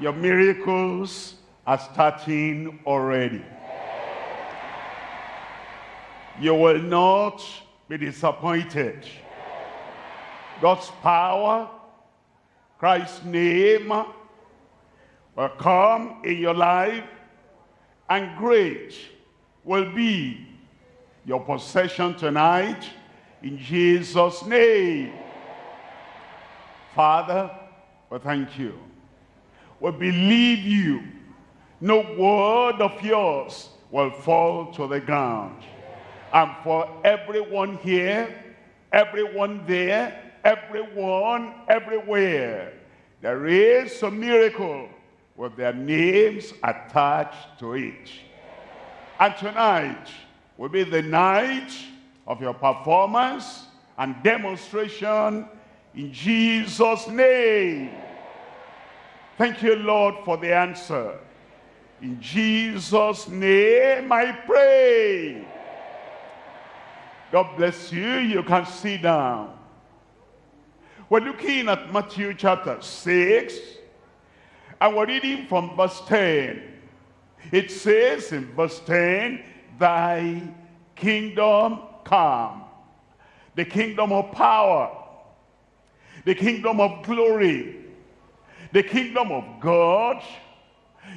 Your miracles are starting already. You will not be disappointed. God's power, Christ's name will come in your life and great will be your possession tonight in Jesus' name. Father, we thank you. We believe you. No word of yours will fall to the ground. And for everyone here, everyone there, everyone, everywhere, there is a miracle with their names attached to it. And tonight will be the night of your performance and demonstration in Jesus' name. Thank you, Lord, for the answer. In Jesus' name I pray. God bless you. You can sit down. We're looking at Matthew chapter 6. And we're reading from verse 10. It says in verse 10, Thy kingdom come. The kingdom of power. The kingdom of glory. The kingdom of God.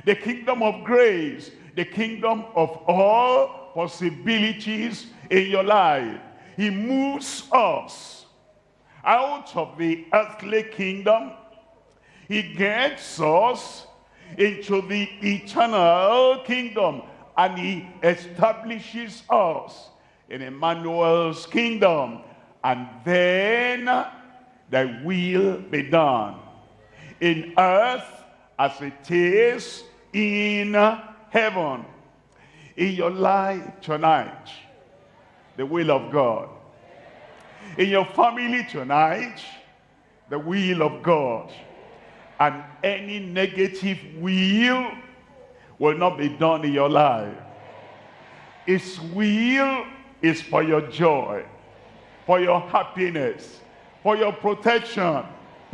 The kingdom of grace. The kingdom of all possibilities in your life. He moves us out of the earthly kingdom. He gets us into the eternal kingdom and he establishes us in Emmanuel's kingdom and then thy will be done in earth as it is in heaven. In your life tonight the will of God. In your family tonight the will of God. And any negative will will not be done in your life. His will is for your joy, for your happiness, for your protection,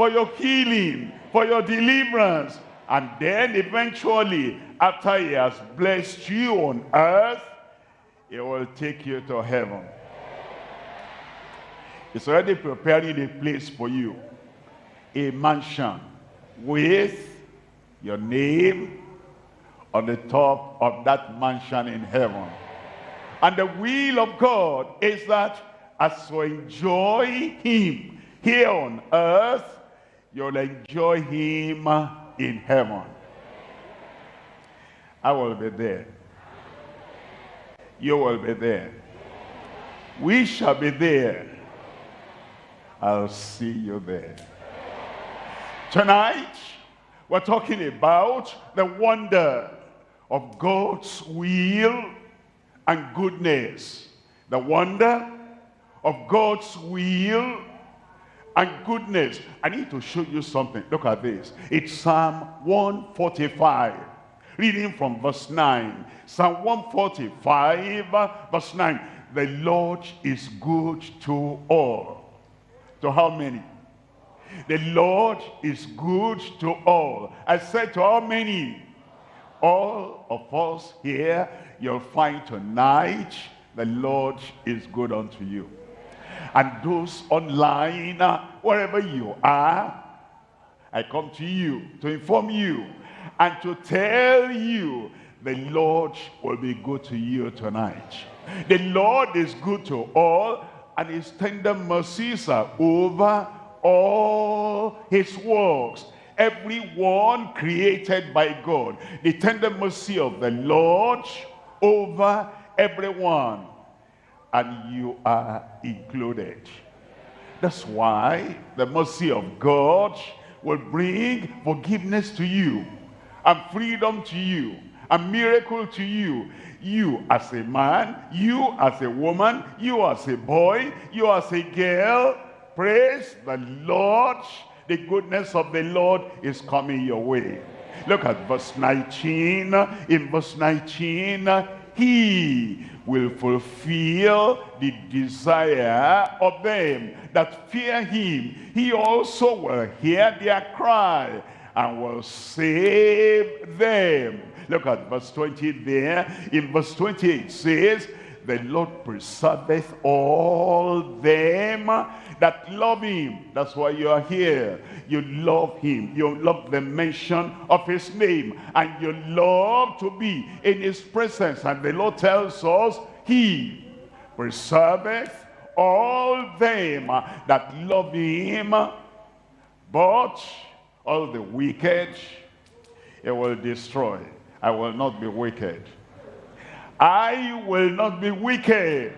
for your healing, for your deliverance. And then eventually, after he has blessed you on earth, he will take you to heaven. He's already preparing a place for you, a mansion with your name on the top of that mansion in heaven. And the will of God is that as you enjoy him here on earth, you'll enjoy him in heaven. I will be there. You will be there. We shall be there. I'll see you there. Tonight, we're talking about the wonder of God's will and goodness. The wonder of God's will and goodness. I need to show you something. Look at this. It's Psalm 145. Reading from verse 9. Psalm 145, verse 9. The Lord is good to all. To how many? The Lord is good to all. I said to how many? All of us here, you'll find tonight the Lord is good unto you. And those online, uh, wherever you are, I come to you to inform you and to tell you the Lord will be good to you tonight. The Lord is good to all and his tender mercies are over all his works everyone created by God the tender mercy of the Lord over everyone and you are included that's why the mercy of God will bring forgiveness to you and freedom to you a miracle to you you as a man you as a woman you as a boy you as a girl Praise the Lord. The goodness of the Lord is coming your way. Look at verse 19. In verse 19, he will fulfill the desire of them that fear him. He also will hear their cry and will save them. Look at verse 20 there. In verse 28 it says, the Lord preserveth all them that love him. That's why you are here. You love him. You love the mention of his name. And you love to be in his presence. And the Lord tells us, he preserveth all them that love him. But all the wicked, he will destroy. I will not be wicked. I will not be wicked.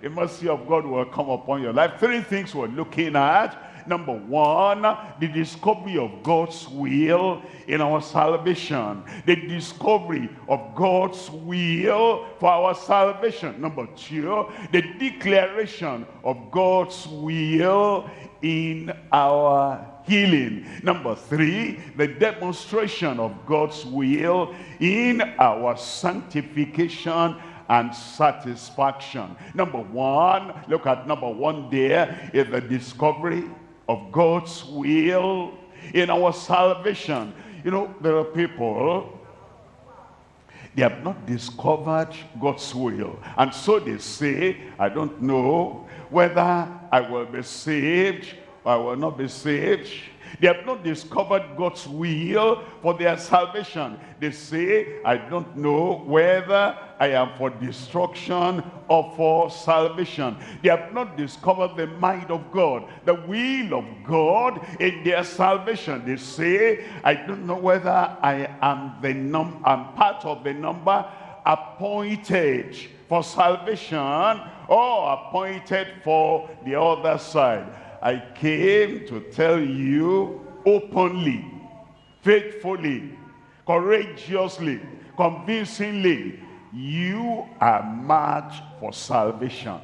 The mercy of God will come upon your life. Three things we're looking at. Number one, the discovery of God's will in our salvation. The discovery of God's will for our salvation. Number two, the declaration of God's will in our healing. Number three, the demonstration of God's will in our sanctification and satisfaction. Number one, look at number one there is the discovery of God's will in our salvation. You know, there are people, they have not discovered God's will. And so they say, I don't know whether I will be saved or I will not be saved. They have not discovered God's will for their salvation. They say, I don't know whether I am for destruction or for salvation. They have not discovered the mind of God, the will of God in their salvation. They say, I don't know whether I am the num I'm part of the number appointed for salvation or appointed for the other side. I came to tell you openly, faithfully, courageously, convincingly, you are marked for salvation.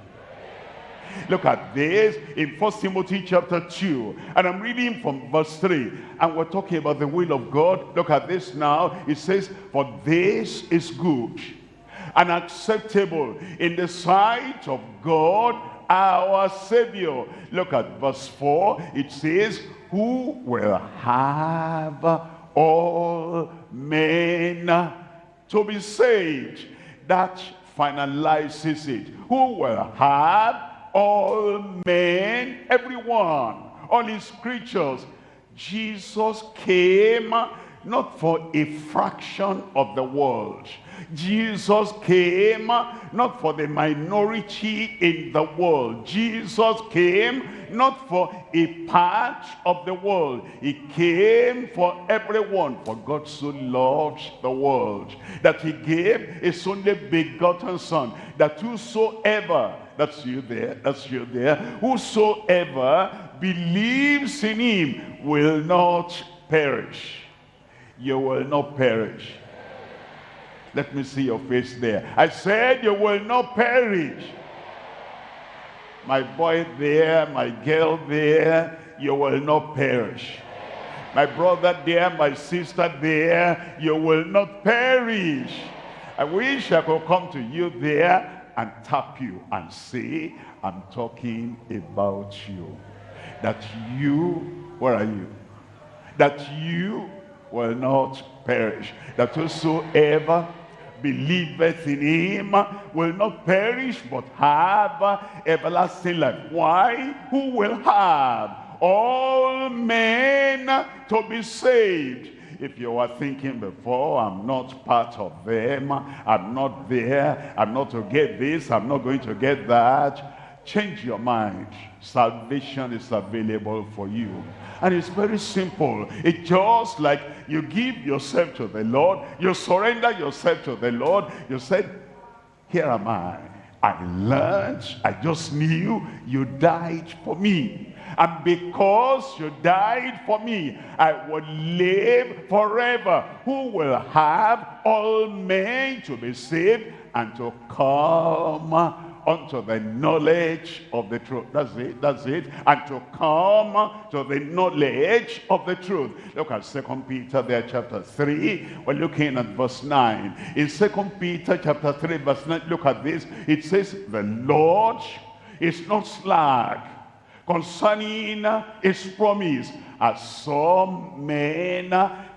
Look at this in First Timothy chapter 2. And I'm reading from verse 3. And we're talking about the will of God. Look at this now. It says, For this is good and acceptable in the sight of God our Savior. Look at verse 4. It says, who will have all men to be saved. That finalizes it. Who will have all men, everyone, all his creatures. Jesus came not for a fraction of the world. Jesus came not for the minority in the world. Jesus came not for a part of the world. He came for everyone. For God so loved the world that he gave his only begotten son. That whosoever, that's you there, that's you there, whosoever believes in him will not perish. You will not perish let me see your face there. I said you will not perish. My boy there, my girl there, you will not perish. My brother there, my sister there, you will not perish. I wish I could come to you there and tap you and say, I'm talking about you. That you, where are you? That you will not perish. That whosoever believeth in him will not perish but have everlasting life. Why? Who will have all men to be saved? If you were thinking before, I'm not part of them, I'm not there, I'm not to get this, I'm not going to get that, change your mind. Salvation is available for you. And it's very simple. It's just like you give yourself to the Lord, you surrender yourself to the Lord, you said, here am I. I learned, I just knew you died for me. And because you died for me, I will live forever. Who will have all men to be saved and to come unto the knowledge of the truth. That's it, that's it. And to come to the knowledge of the truth. Look at Second Peter there, chapter 3. We're looking at verse 9. In Second Peter chapter 3, verse 9, look at this. It says, the Lord is not slack concerning his promise, as some men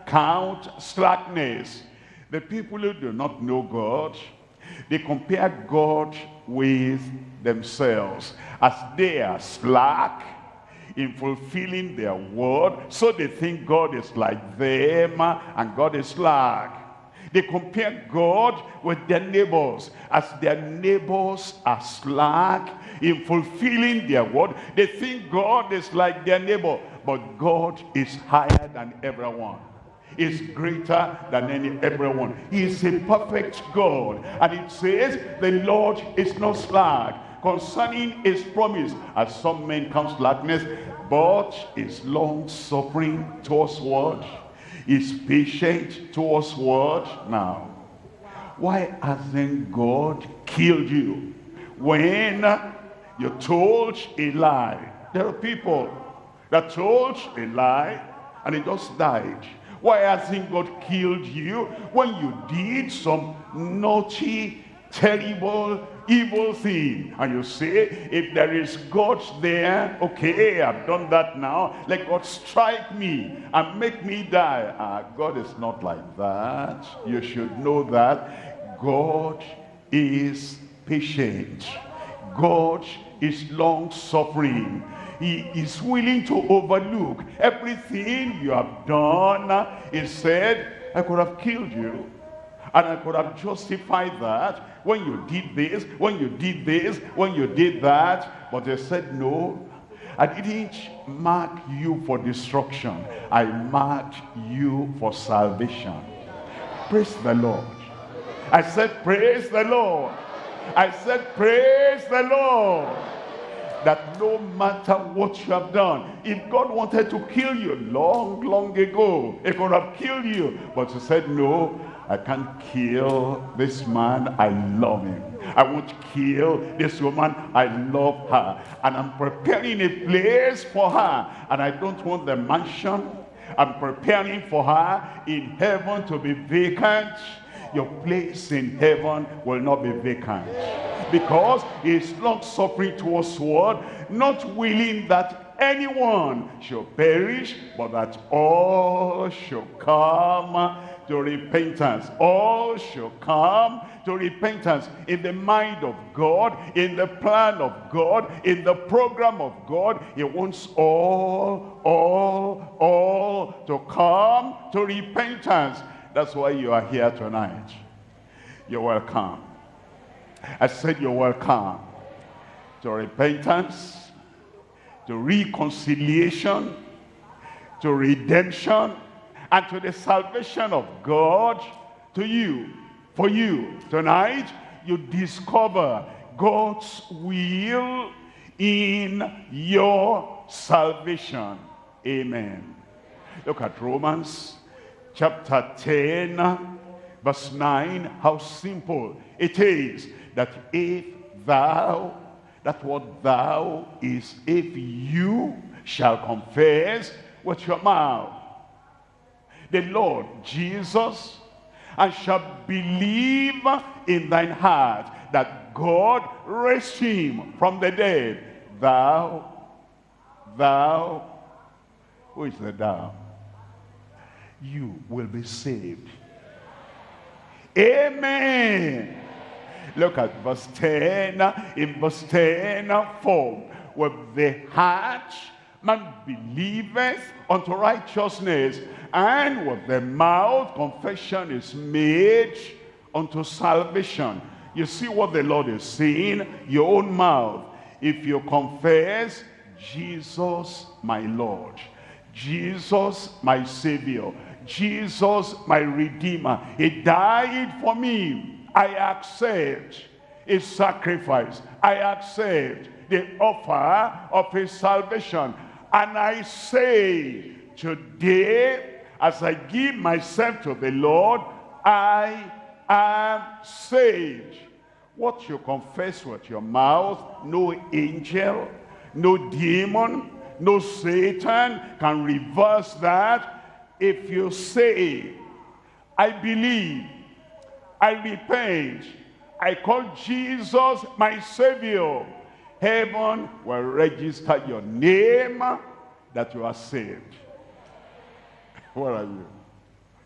count slackness. The people who do not know God, they compare God with themselves. As they are slack in fulfilling their word, so they think God is like them uh, and God is slack. They compare God with their neighbors. As their neighbors are slack in fulfilling their word, they think God is like their neighbor. But God is higher than everyone is greater than any everyone. He is a perfect God. And it says, the Lord is not slack concerning his promise, as some men count slackness, but is long-suffering towards what? Is patient towards what? Now, why hasn't God killed you? When you told a lie, there are people that told a lie and it just died. Why hasn't God killed you when you did some naughty, terrible, evil thing? And you say, if there is God there, okay, I've done that now. Let God strike me and make me die. Ah, God is not like that. You should know that God is patient. God is long-suffering he is willing to overlook everything you have done. He said, I could have killed you. And I could have justified that when you did this, when you did this, when you did that. But they said, no, I didn't mark you for destruction. I marked you for salvation. Praise the Lord. I said, praise the Lord. I said, praise the Lord that no matter what you have done, if God wanted to kill you long, long ago, he could have killed you. But he said, no, I can't kill this man. I love him. I won't kill this woman. I love her. And I'm preparing a place for her. And I don't want the mansion. I'm preparing for her in heaven to be vacant your place in heaven will not be vacant. Because is long suffering towards what? Not willing that anyone should perish, but that all should come to repentance. All should come to repentance in the mind of God, in the plan of God, in the program of God. He wants all, all, all to come to repentance. That's why you are here tonight. You're welcome. I said you're welcome to repentance, to reconciliation, to redemption, and to the salvation of God to you. For you, tonight, you discover God's will in your salvation. Amen. Look at Romans chapter 10, verse 9, how simple it is that if thou, that what thou is, if you shall confess with your mouth the Lord Jesus, and shall believe in thine heart that God raised him from the dead, thou, thou, who is the thou? You will be saved. Amen. Look at verse 10. In verse 10, for with the heart man believeth unto righteousness, and with the mouth confession is made unto salvation. You see what the Lord is saying? Your own mouth. If you confess, Jesus my Lord, Jesus my Savior, Jesus, my Redeemer. He died for me. I accept his sacrifice. I accept the offer of his salvation. And I say, today, as I give myself to the Lord, I am saved. What you confess with your mouth, no angel, no demon, no Satan can reverse that if you say, I believe, I repent, I call Jesus my Savior, heaven will register your name that you are saved. Where are you?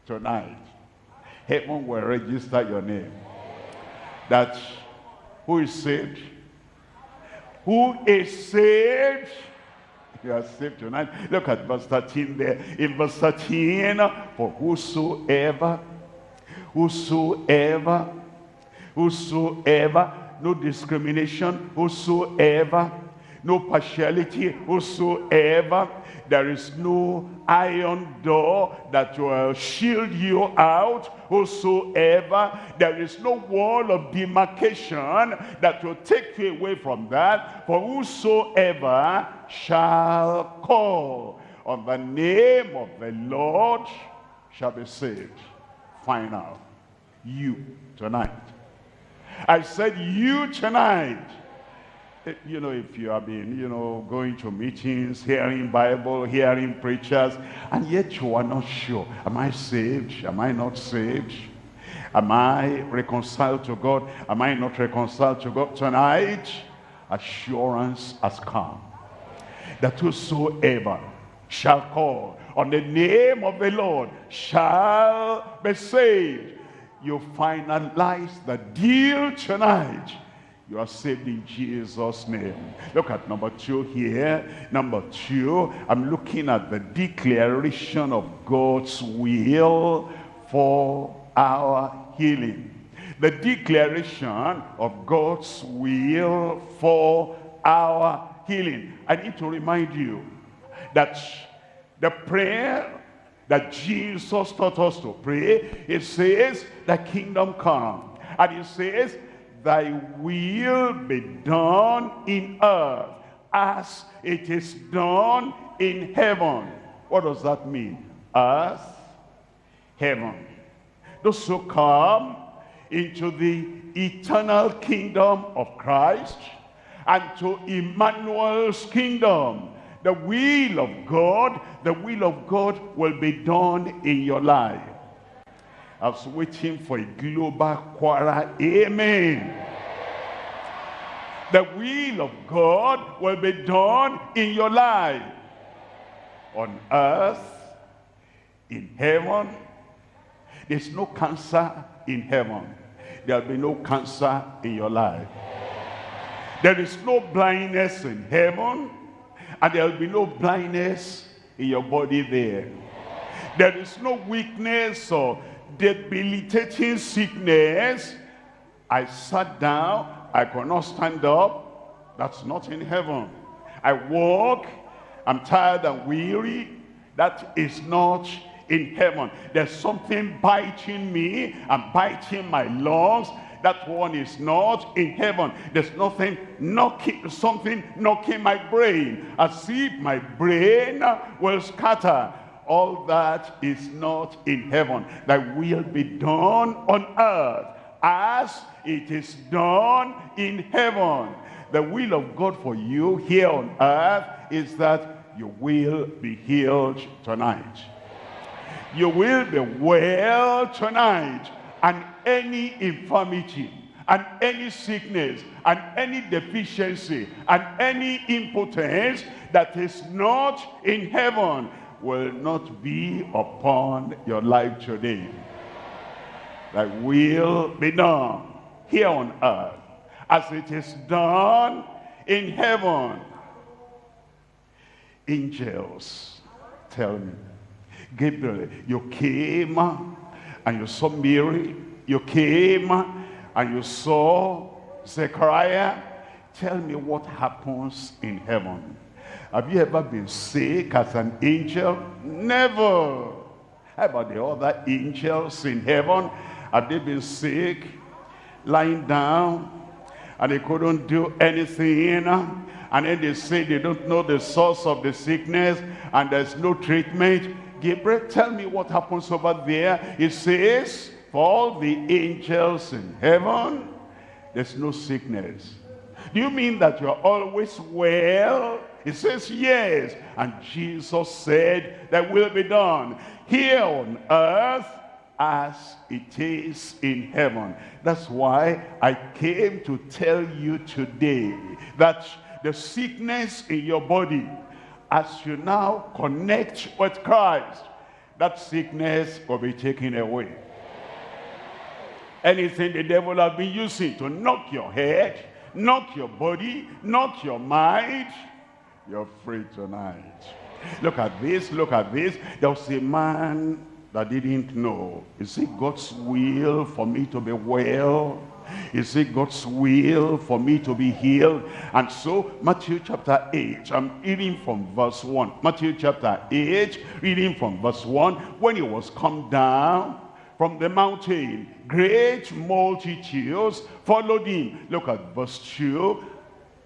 Tonight. Heaven will register your name. That who is saved? Who is saved? You are saved tonight. Look at verse 13 there. In verse 13, for whosoever, whosoever, whosoever, no discrimination, whosoever, no partiality, whosoever, there is no iron door that will shield you out whosoever. There is no wall of demarcation that will take you away from that. For whosoever shall call on the name of the Lord shall be saved. Final. You tonight. I said you tonight eh, you know, if you have been, you know, going to meetings, hearing Bible, hearing preachers, and yet you are not sure, am I saved? Am I not saved? Am I reconciled to God? Am I not reconciled to God? Tonight, assurance has come that whosoever shall call on the name of the Lord shall be saved. You finalize the deal tonight you are saved in Jesus' name. Look at number two here. Number two, I'm looking at the declaration of God's will for our healing. The declaration of God's will for our healing. I need to remind you that the prayer that Jesus taught us to pray, it says, the kingdom come. And it says, thy will be done in earth as it is done in heaven. What does that mean? Earth, heaven. Those who come into the eternal kingdom of Christ and to Emmanuel's kingdom. The will of God, the will of God will be done in your life. I was waiting for a global choir. Amen. The will of God will be done in your life. On earth, in heaven. There's no cancer in heaven. There'll be no cancer in your life. There is no blindness in heaven. And there'll be no blindness in your body there. There is no weakness or debilitating sickness. I sat down, I could not stand up. That's not in heaven. I walk, I'm tired and weary. That is not in heaven. There's something biting me and biting my lungs. That one is not in heaven. There's nothing knocking, something knocking my brain. As if my brain will scatter all that is not in heaven. That will be done on earth as it is done in heaven. The will of God for you here on earth is that you will be healed tonight. You will be well tonight and any infirmity and any sickness and any deficiency and any impotence that is not in heaven will not be upon your life today. That will be done here on earth as it is done in heaven. Angels, tell me. Gabriel, you came and you saw Mary. You came and you saw Zechariah. Tell me what happens in heaven. Have you ever been sick as an angel? Never. How about the other angels in heaven? Have they been sick, lying down, and they couldn't do anything? And then they say they don't know the source of the sickness, and there's no treatment. Gabriel, tell me what happens over there. It says, for all the angels in heaven, there's no sickness. Do you mean that you're always well? It says, yes. And Jesus said, that will be done here on earth as it is in heaven. That's why I came to tell you today that the sickness in your body, as you now connect with Christ, that sickness will be taken away. Anything the devil has been using to knock your head, knock your body, knock your mind, you're free tonight. Look at this, look at this. There was a man that didn't know. Is it God's will for me to be well? Is it God's will for me to be healed? And so Matthew chapter 8, I'm reading from verse 1. Matthew chapter 8, reading from verse 1. When he was come down from the mountain, great multitudes followed him. Look at verse 2.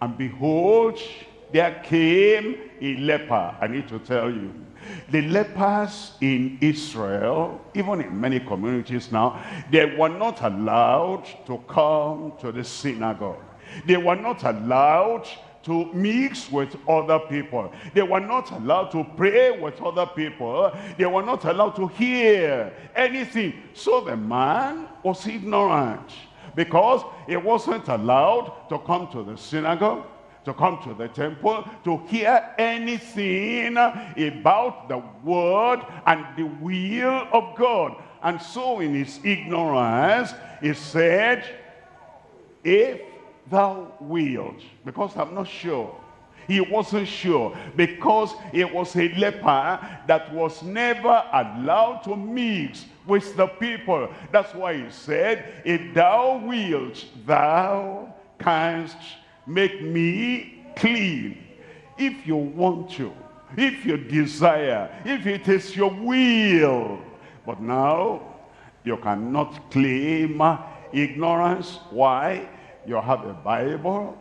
And behold, there came a leper. I need to tell you, the lepers in Israel, even in many communities now, they were not allowed to come to the synagogue. They were not allowed to mix with other people. They were not allowed to pray with other people. They were not allowed to hear anything. So the man was ignorant because he wasn't allowed to come to the synagogue to come to the temple to hear anything about the word and the will of God. And so in his ignorance, he said, if thou wilt, because I'm not sure. He wasn't sure because he was a leper that was never allowed to mix with the people. That's why he said, if thou wilt, thou canst make me clean. If you want to, if you desire, if it is your will. But now, you cannot claim ignorance. Why? You have a Bible.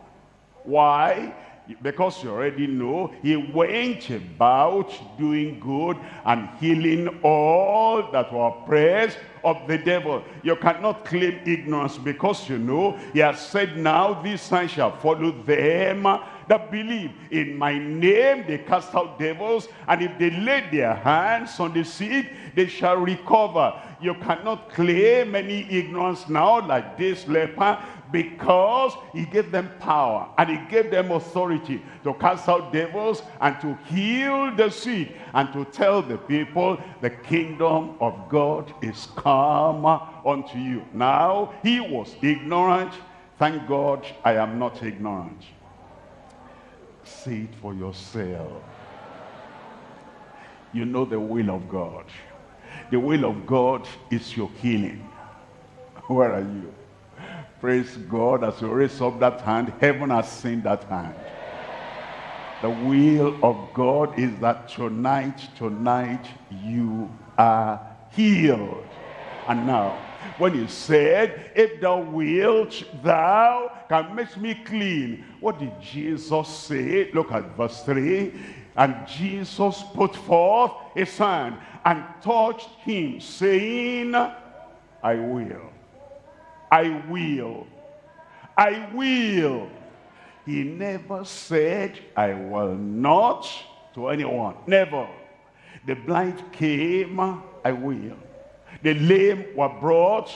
Why? Because you already know he went about doing good and healing all that were oppressed of the devil. You cannot claim ignorance because you know he has said now these signs shall follow them that believe. In my name they cast out devils and if they lay their hands on the sick they shall recover. You cannot claim any ignorance now like this leper because he gave them power and he gave them authority to cast out devils and to heal the sick and to tell the people the kingdom of God is come unto you. Now, he was ignorant. Thank God I am not ignorant. See it for yourself. You know the will of God. The will of God is your healing. Where are you? Praise God, as you raise up that hand, heaven has seen that hand. The will of God is that tonight, tonight, you are healed. And now, when he said, if thou wilt, thou can make me clean. What did Jesus say? Look at verse 3. And Jesus put forth his hand and touched him, saying, I will. I will. I will. He never said, I will not to anyone. Never. The blind came, I will. The lame were brought,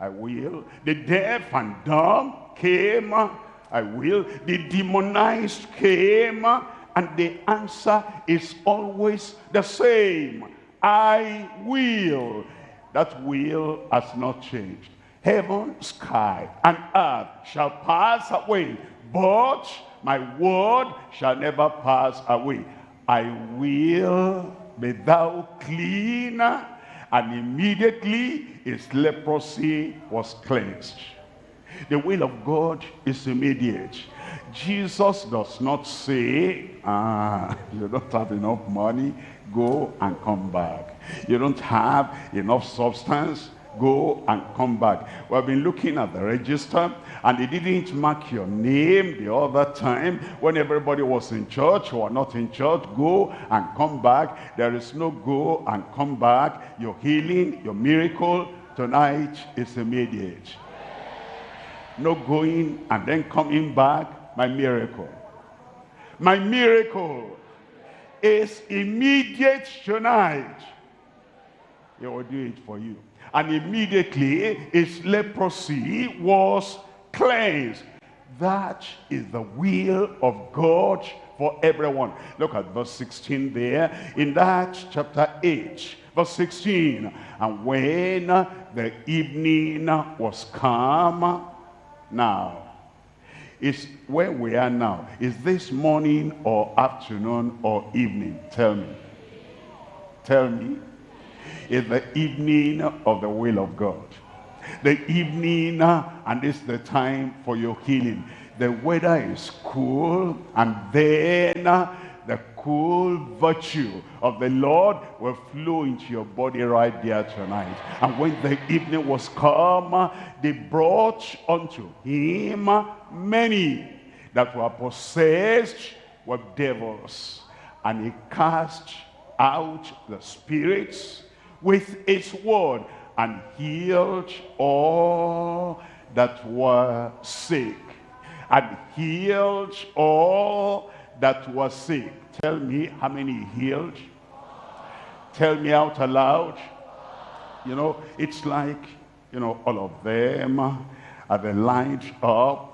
I will. The deaf and dumb came, I will. The demonized came, and the answer is always the same. I will. That will has not changed heaven, sky, and earth shall pass away, but my word shall never pass away. I will be thou clean. And immediately his leprosy was cleansed. The will of God is immediate. Jesus does not say, ah, you don't have enough money, go and come back. You don't have enough substance, go and come back. We have been looking at the register and they didn't mark your name the other time when everybody was in church or not in church. Go and come back. There is no go and come back. Your healing, your miracle tonight is immediate. No going and then coming back, my miracle. My miracle is immediate tonight. He will do it for you. And immediately his leprosy was cleansed. That is the will of God for everyone. Look at verse 16 there. In that chapter 8, verse 16. And when the evening was come, now, is where we are now. Is this morning or afternoon or evening? Tell me. Tell me. Is the evening of the will of God. The evening, uh, and this is the time for your healing. The weather is cool, and then uh, the cool virtue of the Lord will flow into your body right there tonight. And when the evening was come, uh, they brought unto him many that were possessed with devils. And he cast out the spirits with his word and healed all that were sick and healed all that was sick. Tell me how many healed. Tell me out aloud. You know, it's like, you know, all of them are they lined up.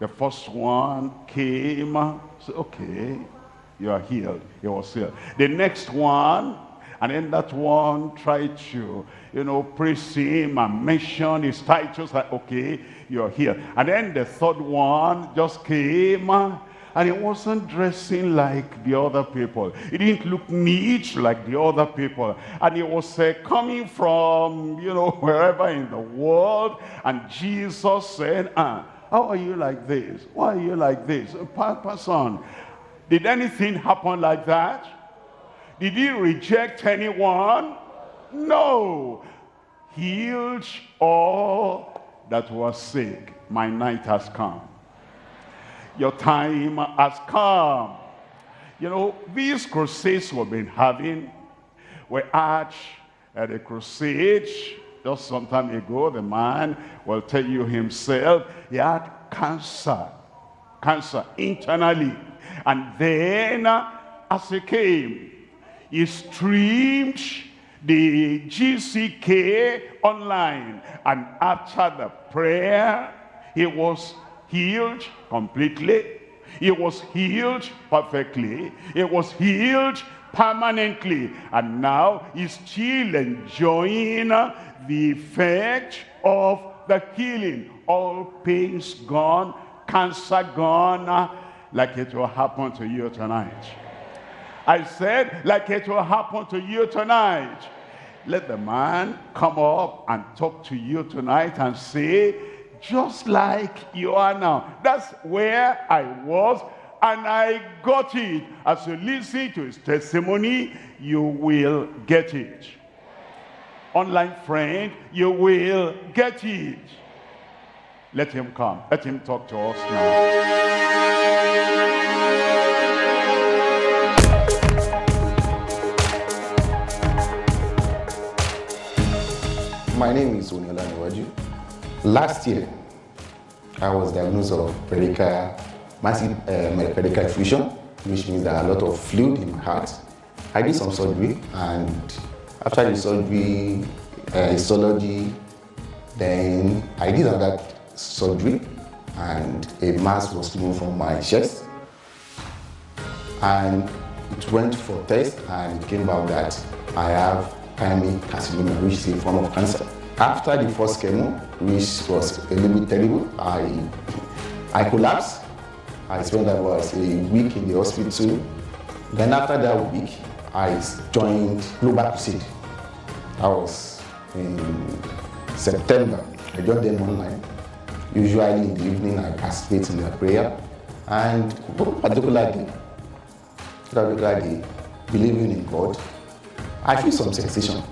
The first one came. So, okay, you are healed. He was healed. The next one, and then that one tried to, you know, praise him and mention his titles. Like, okay, you're here. And then the third one just came and he wasn't dressing like the other people. He didn't look neat like the other people. And he was uh, coming from, you know, wherever in the world. And Jesus said, ah, how are you like this? Why are you like this? Papa son, did anything happen like that? Did he reject anyone? No. Healed all that was sick. My night has come. Your time has come. You know, these crusades we've been having, we had at a crusade just some time ago, the man will tell you himself, he had cancer, cancer internally. And then uh, as he came, he streamed the GCK online. And after the prayer, he was healed completely. He was healed perfectly. He was healed permanently. And now he's still enjoying the effect of the healing. All pains gone, cancer gone, like it will happen to you tonight. I said, like it will happen to you tonight. Let the man come up and talk to you tonight and say, just like you are now. That's where I was and I got it. As you listen to his testimony, you will get it. Online friend, you will get it. Let him come. Let him talk to us now. My name is Oniola Niwaju. Last year, I was diagnosed of pericardial, massive uh, effusion, which means there are a lot of fluid in my heart. I did some surgery, and after the surgery, uh, histology, then I did another surgery, and a mass was removed from my chest. And it went for test, and it came out that I have primary carcinoma, which is a form of cancer. After the first chemo, which was a little bit terrible, I, I collapsed. I spent about a week in the hospital. Then after that week, I joined Global Crusade. I was in September. I joined them online. Usually in the evening, I participate in their prayer. And particularly, particularly believing in God, I feel some sensation.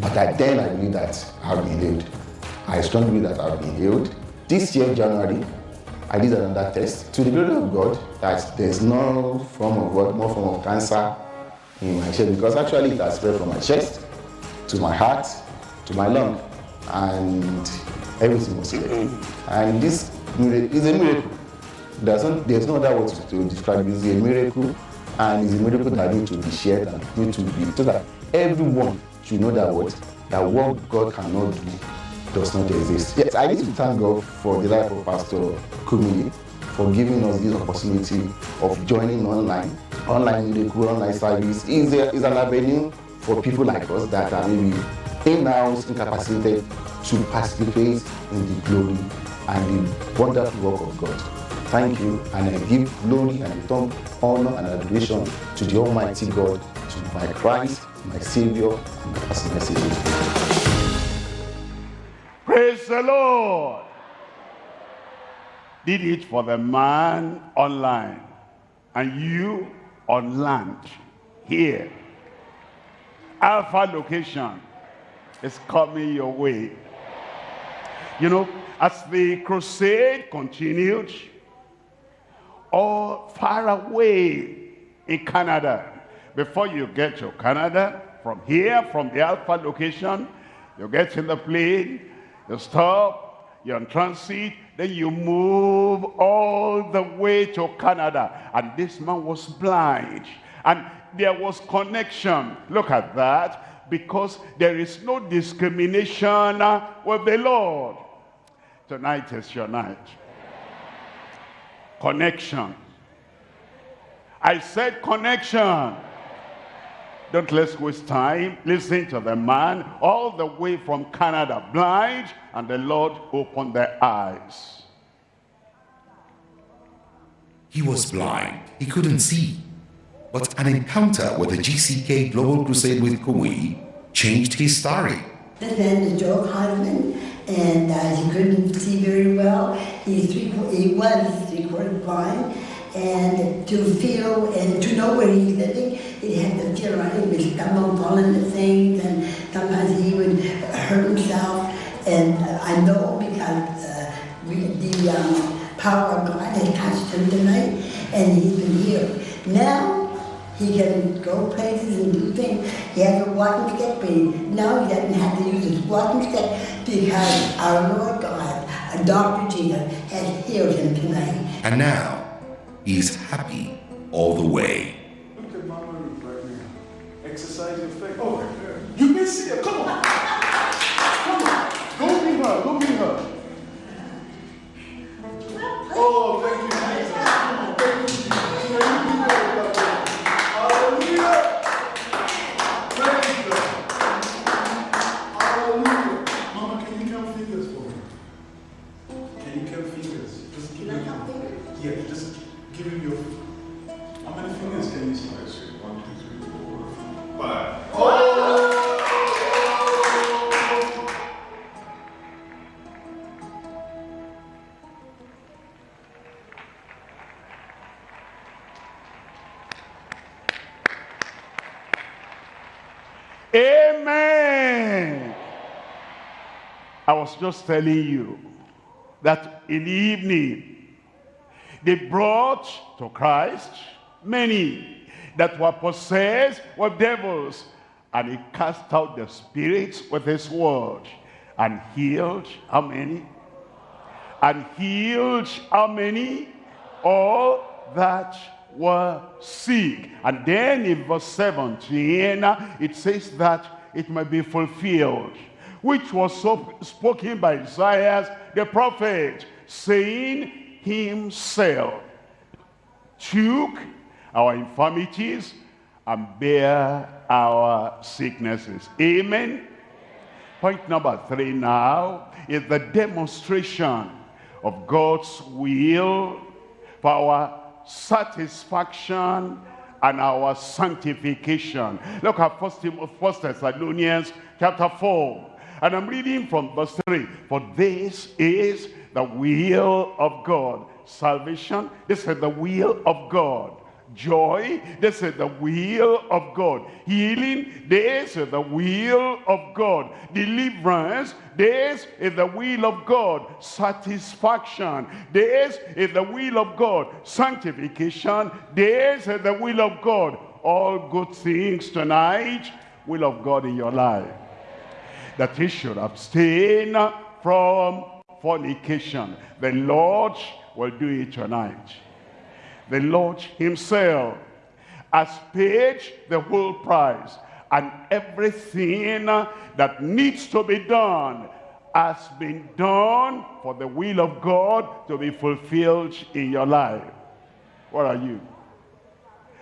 But I, then I believe that I've been healed. I strongly believe that I've been healed. This year, January, I did another test to the glory of God that there's no form of what, no form of cancer in my chest because actually it has spread from my chest to my heart to my lung and everything was clear. And this is a miracle. There's no, there's no other word to, to describe it. It's a miracle and it's a miracle that needs to be shared and needs to be so that everyone should know that what that what God cannot do does not exist. Yes, I need to thank God for the life of Pastor Kumuyi for giving us this opportunity of joining online. Online miracle, online service is, a, is an avenue for people like us that are maybe in-house incapacitated to participate in the glory and the wonderful work of God. Thank you, and I give glory and return honor and adoration to the Almighty God, to my Christ, my Savior, and Savior. Praise the Lord. Did it for the man online and you on land here. Alpha location is coming your way. You know, as the crusade continued, all far away in Canada, before you get to Canada, from here, from the Alpha location, you get in the plane, you stop, you're on transit, then you move all the way to Canada. And this man was blind. And there was connection. Look at that. Because there is no discrimination with the Lord. Tonight is your night. Connection. I said connection. Don't let's waste time. Listen to the man all the way from Canada, blind, and the Lord opened their eyes. He was blind. He couldn't see. But an encounter with the GCK Global Crusade with Kumuyi changed his story. And then the Joe Hodgman, and uh, he couldn't see very well. He's three, he was three quarters blind, and to feel and to know where he's living, he had to feel right. He would stumble, fall into things, and sometimes he would hurt himself. And I know because uh, we, the um, power of God has touched him tonight, and he's been healed. Now he can go places and do things. He has a walking stick, but now he doesn't have to use his walking stick because our Lord God, Dr. Jesus, has healed him tonight. And now, he's happy all the way. Her. Come on. Was just telling you that in the evening, they brought to Christ many that were possessed with devils, and he cast out the spirits with his word, and healed how many? And healed how many? All that were sick. And then in verse 17, it says that it might be fulfilled, which was so spoken by Isaiah the prophet, saying himself took our infirmities and bear our sicknesses. Amen. Point number three now is the demonstration of God's will for our satisfaction and our sanctification. Look at First, Thessalonians chapter 4. And I'm reading from verse 3. For this is the will of God. Salvation, this is the will of God. Joy, this is the will of God. Healing, this is the will of God. Deliverance, this is the will of God. Satisfaction, this is the will of God. Sanctification, this is the will of God. All good things tonight, will of God in your life. That he should abstain from fornication. The Lord will do it tonight the Lord himself has paid the whole price. and everything that needs to be done has been done for the will of God to be fulfilled in your life. Where are you?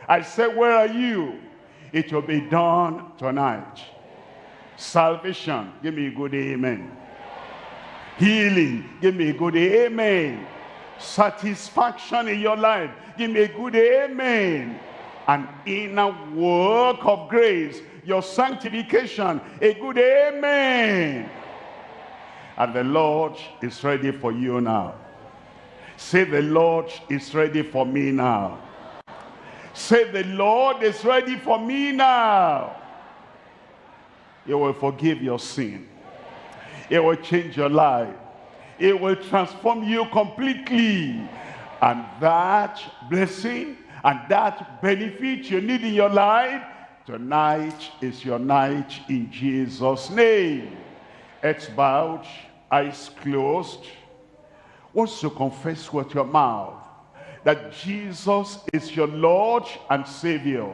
I said, where are you? It will be done tonight. Salvation, give me a good amen. Healing, give me a good amen. Satisfaction in your life, give me a good amen. An inner work of grace, your sanctification, a good amen. And the Lord is ready for you now. Say, the Lord is ready for me now. Say, the Lord is ready for me now. He will forgive your sin. It will change your life. It will transform you completely. And that blessing and that benefit you need in your life, tonight is your night in Jesus' name. Heads bowed, eyes closed. Once you confess with your mouth that Jesus is your Lord and Savior.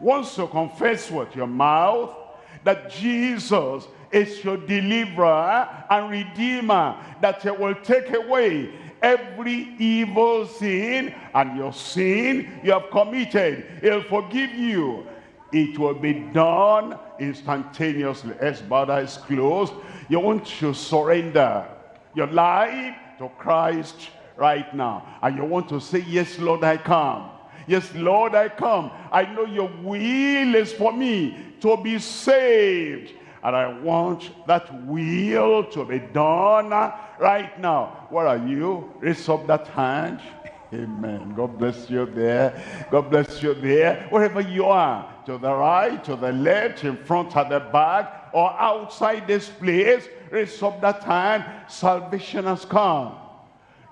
Once you confess with your mouth that Jesus is your deliverer and redeemer, that he will take away every evil sin and your sin you have committed. He'll forgive you. It will be done instantaneously. As bad as closed, you want to surrender your life to Christ right now. And you want to say, yes, Lord, I come. Yes, Lord, I come. I know your will is for me to be saved. And I want that will to be done right now. Where are you? Raise up that hand. Amen. God bless you there. God bless you there. Wherever you are, to the right, to the left, in front, at the back, or outside this place, raise up that hand. Salvation has come.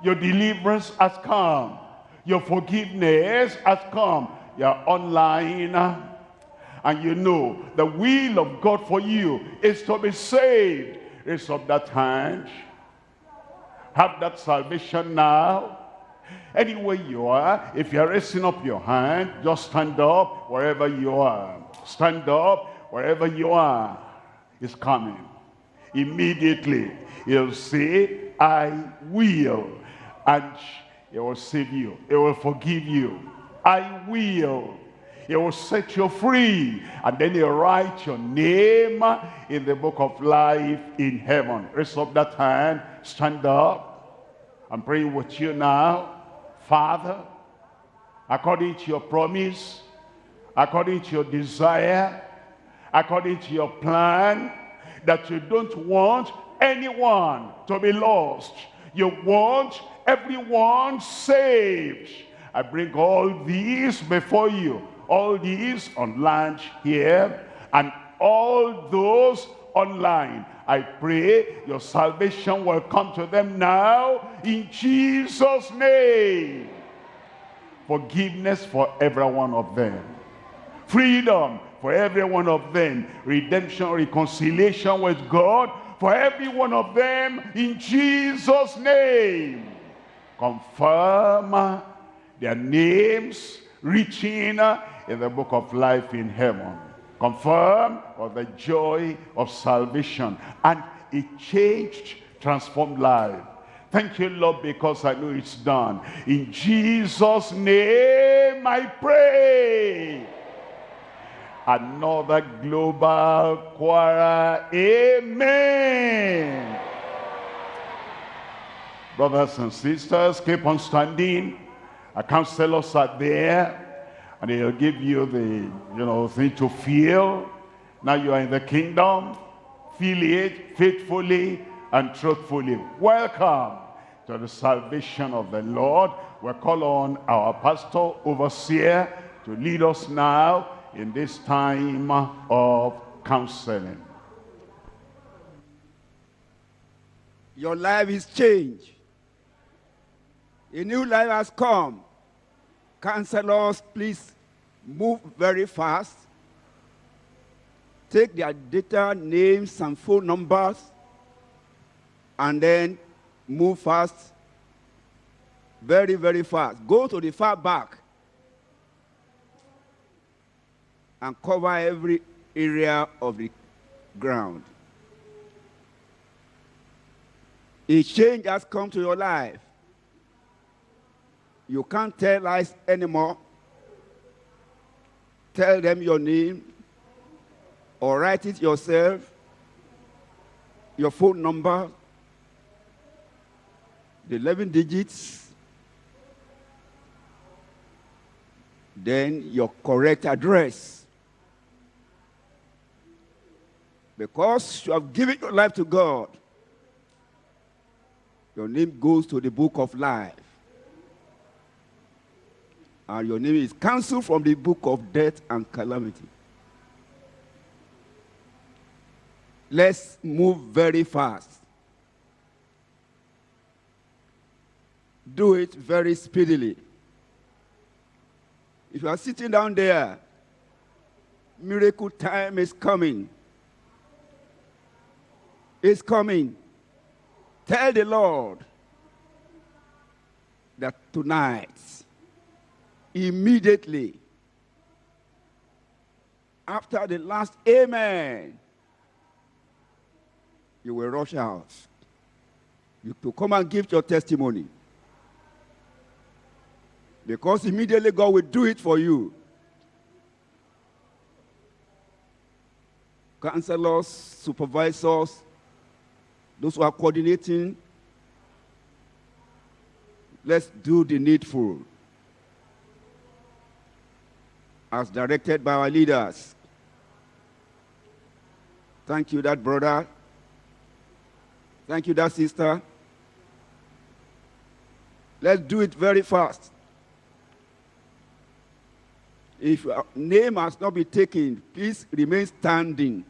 Your deliverance has come. Your forgiveness has come. You're online and you know the will of God for you is to be saved. Raise up that hand. Have that salvation now. Anywhere you are, if you're raising up your hand, just stand up wherever you are. Stand up wherever you are. It's coming. Immediately, you'll say, I will. And he will save you. He will forgive you. I will. He will set you free. And then he'll write your name in the book of life in heaven. Raise up that hand. Stand up. I'm praying with you now. Father, according to your promise, according to your desire, according to your plan, that you don't want anyone to be lost. You want everyone saved. I bring all these before you. All these on land here and all those online. I pray your salvation will come to them now in Jesus' name. Forgiveness for every one of them. Freedom for every one of them. Redemption, reconciliation with God for every one of them in Jesus' name confirm their names reaching in the book of life in heaven. Confirm of the joy of salvation. And it changed, transformed life. Thank you, Lord, because I know it's done. In Jesus' name I pray. Another global choir. Amen. Brothers and sisters, keep on standing. Our counselors are there, and they'll give you the, you know, thing to feel. Now you are in the kingdom. Feel it faithfully and truthfully. Welcome to the salvation of the Lord. we call on our pastor, overseer, to lead us now in this time of counseling. Your life is changed. A new life has come. Counselors, please move very fast. Take their data, names, and phone numbers, and then move fast. Very, very fast. Go to the far back and cover every area of the ground. A change has come to your life. You can't tell lies anymore. Tell them your name or write it yourself, your phone number, the 11 digits, then your correct address. Because you have given your life to God, your name goes to the book of life. And your name is cancelled from the book of death and calamity. Let's move very fast. Do it very speedily. If you are sitting down there, miracle time is coming. It's coming. Tell the Lord that tonight, immediately, after the last amen, you will rush out. You to come and give your testimony. Because immediately God will do it for you. Counselors, supervisors, those who are coordinating, let's do the needful as directed by our leaders. Thank you, that brother. Thank you, that sister. Let's do it very fast. If your name has not been taken, please remain standing.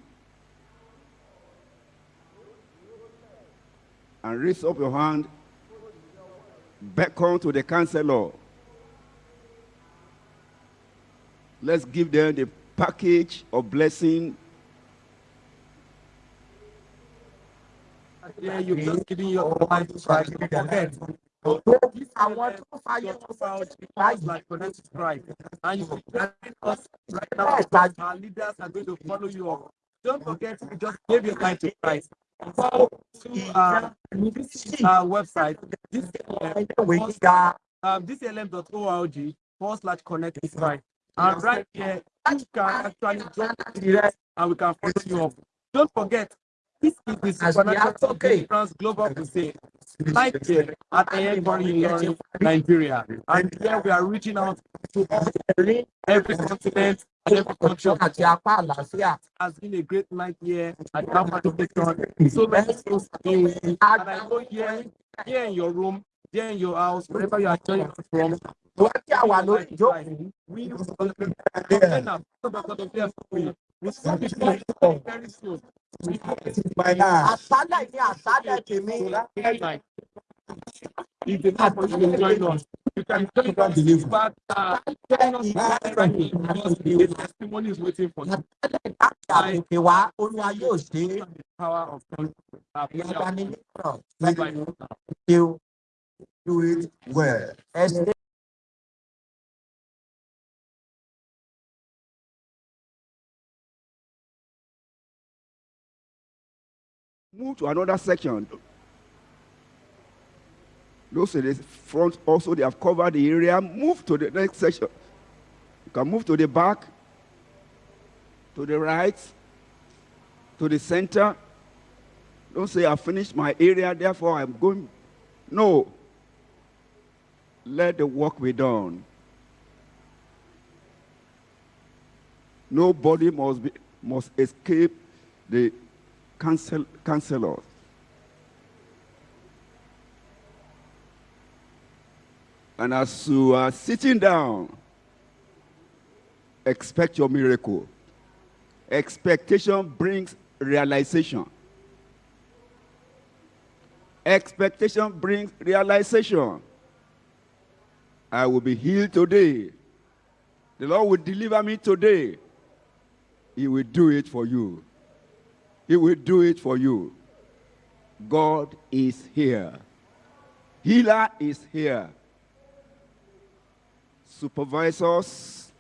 And raise up your hand. Beckon to the counselor. Let's give them the package of blessing. Yeah, you just giving your life to Christ. Forget. Àwọn tó fàyè wọn fún Christ like connect to Christ. And you will join us right now. Our leaders are going to follow you up. Don't forget to just give your life to Christ. Go to uh, our website, this, uh, um, dclm.org forward slash connect to Christ. And right uh, here, you can actually join direct and we can follow you up. Don't forget, this is the Supernatural Deliverance Global Crusade. Right here uh, at Ayenbori in Nigeria. And here we are reaching out to every continent and every country. Has been a great night here at Location. So many souls being And I know here, here in your room, here in your house, wherever you are joining from, we will still be very soon. Àṣálẹ̀ ni àṣálẹ̀ tèmi. If the not to join us, you can join us back. Uh, the testimony is waiting for you. Àtòkè wá, Olúwa yóò ṣe é. The power of God. Uh, Ìyára ní nítorọ̀. Bye bye. You do it well. Move to another section. Those in the front also, they have covered the area. Move to the next section. You can move to the back, to the right, to the center. Don't say, I finished my area, therefore I'm going. No. Let the work be done. Nobody must, be, must escape the counsel, counselors. And as you are sitting down, expect your miracle. Expectation brings realization. Expectation brings realization. I will be healed today. The Lord will deliver me today. He will do it for you. He will do it for you. God is here. Healer is here. Supervisors,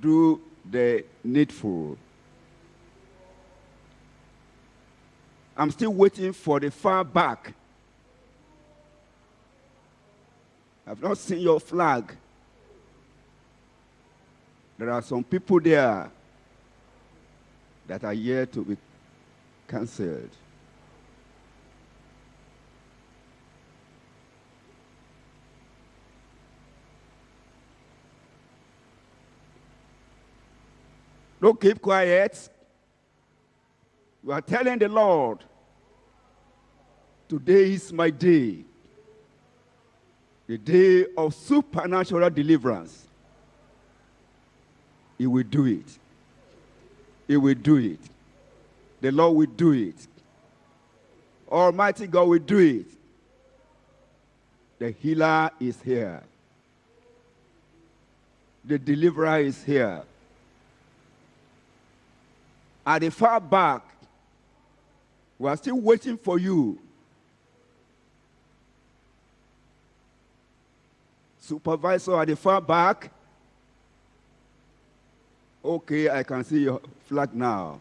do the needful. I'm still waiting for the far back. I've not seen your flag. There are some people there that are yet to be cancelled. Don't keep quiet. You are telling the Lord, today is my day. The day of supernatural deliverance. He will do it. He will do it. The Lord will do it. Almighty God will do it. The healer is here. The deliverer is here. At the far back, we are still waiting for you. Supervisor at the far back. Okay, I can see your flag now.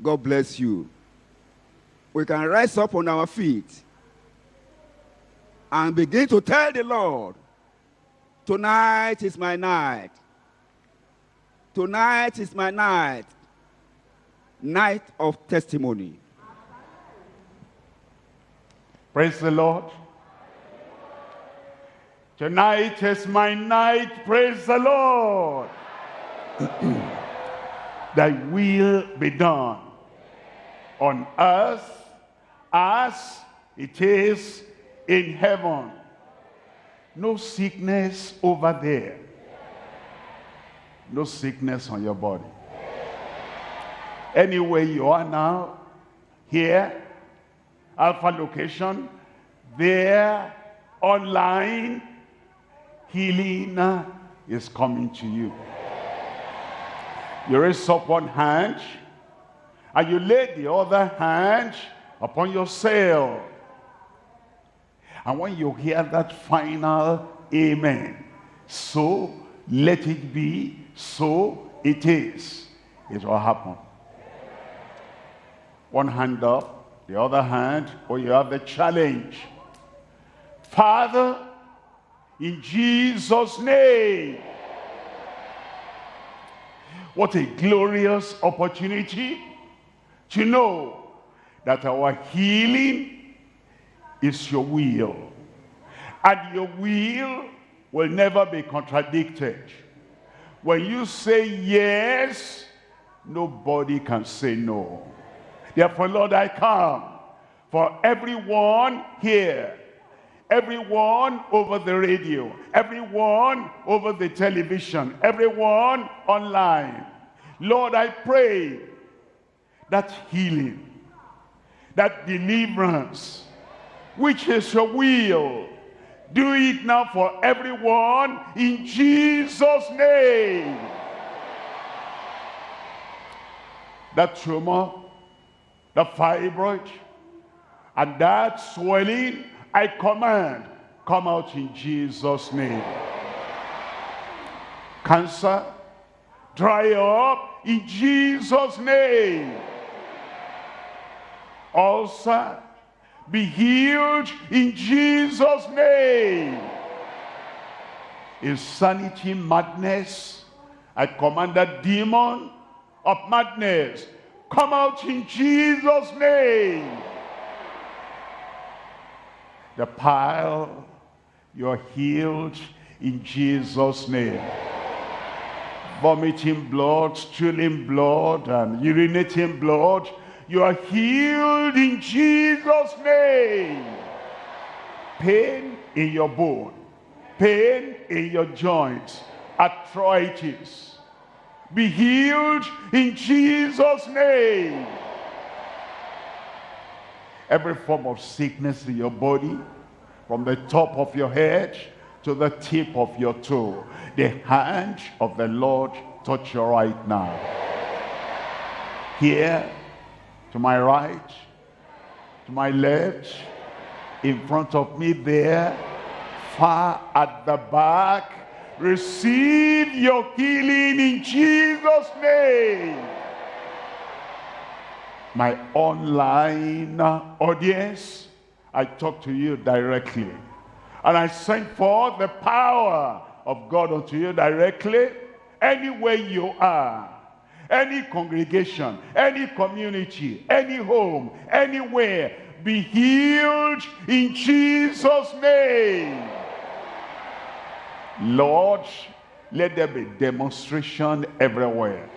God bless you. We can rise up on our feet and begin to tell the Lord, tonight is my night. Tonight is my night. Night of testimony. Praise the Lord. Tonight is my night. Praise the Lord. Thy will be done on earth as it is in heaven. No sickness over there. No sickness on your body. Anywhere you are now, here, Alpha location, there, online, healing is coming to you. You raise up one hand, and you lay the other hand upon yourself. And when you hear that final amen, so let it be, so it is, it will happen. One hand up, the other hand, or you have the challenge. Father, in Jesus' name. What a glorious opportunity to know that our healing is your will. And your will will never be contradicted. When you say yes, nobody can say no. Therefore, Lord, I come for everyone here everyone over the radio, everyone over the television, everyone online. Lord, I pray that healing, that deliverance, which is your will, do it now for everyone in Jesus' name. That tumor, the fibroid, and that swelling I command, come out in Jesus' name. Cancer, dry up in Jesus' name. Ulcer, be healed in Jesus' name. Insanity, madness, I command that demon of madness, come out in Jesus' name the pile, you're healed in Jesus' name. Vomiting blood, stooling blood, and urinating blood, you are healed in Jesus' name. Pain in your bone, pain in your joints, arthritis, be healed in Jesus' name every form of sickness in your body, from the top of your head to the tip of your toe. The hand of the Lord touch you right now. Here, to my right, to my left, in front of me there, far at the back, Receive your healing in Jesus' name. My online audience, I talk to you directly. And I send forth the power of God unto you directly, anywhere you are. Any congregation, any community, any home, anywhere, be healed in Jesus' name. Lord, let there be demonstration everywhere,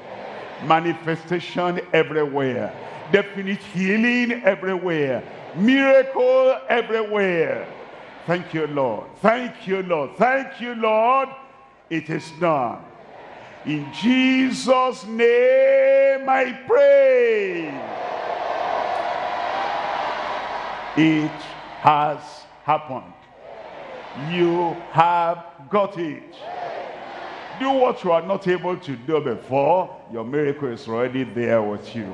manifestation everywhere, definite healing everywhere, miracle everywhere. Thank you, Lord. Thank you, Lord. Thank you, Lord. It is done. In Jesus' name I pray. It has happened. You have got it. Do what you are not able to do before. Your miracle is already there with you.